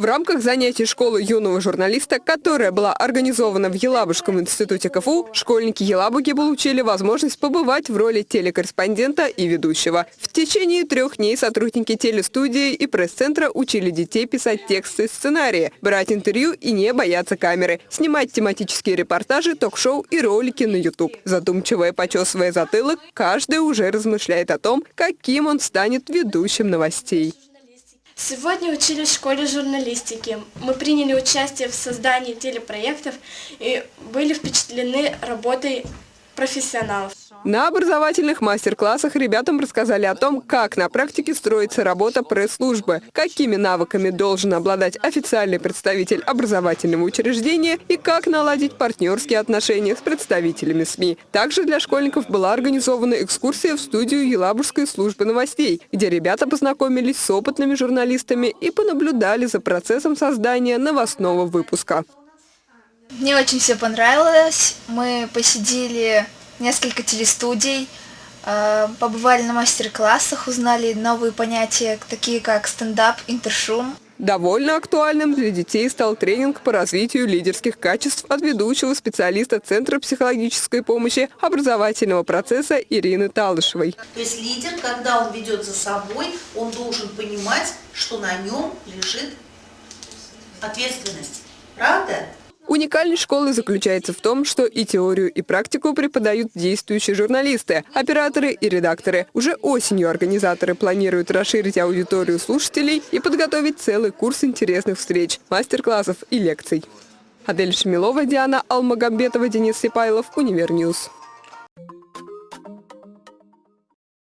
В рамках занятий школы юного журналиста, которая была организована в Елабужском институте КФУ, школьники Елабуги получили возможность побывать в роли телекорреспондента и ведущего. В течение трех дней сотрудники телестудии и пресс-центра учили детей писать тексты и сценарии, брать интервью и не бояться камеры, снимать тематические репортажи, ток-шоу и ролики на YouTube. Задумчиво и почесывая затылок, каждый уже размышляет о том, каким он станет ведущим новостей. Сегодня учились в школе журналистики. Мы приняли участие в создании телепроектов и были впечатлены работой профессионалов. На образовательных мастер-классах ребятам рассказали о том, как на практике строится работа пресс-службы, какими навыками должен обладать официальный представитель образовательного учреждения и как наладить партнерские отношения с представителями СМИ. Также для школьников была организована экскурсия в студию Елабужской службы новостей, где ребята познакомились с опытными журналистами и понаблюдали за процессом создания новостного выпуска. Мне очень все понравилось. Мы посидели несколько телестудий, э, побывали на мастер-классах, узнали новые понятия, такие как стендап, интершум. Довольно актуальным для детей стал тренинг по развитию лидерских качеств от ведущего специалиста Центра психологической помощи образовательного процесса Ирины Талышевой. То есть лидер, когда он ведет за собой, он должен понимать, что на нем лежит ответственность. Правда? Уникальность школы заключается в том, что и теорию, и практику преподают действующие журналисты, операторы и редакторы. Уже осенью организаторы планируют расширить аудиторию слушателей и подготовить целый курс интересных встреч, мастер-классов и лекций. Адель Шмилова, Диана Алмагамбетова, Денис Сипайлов, UniverNews.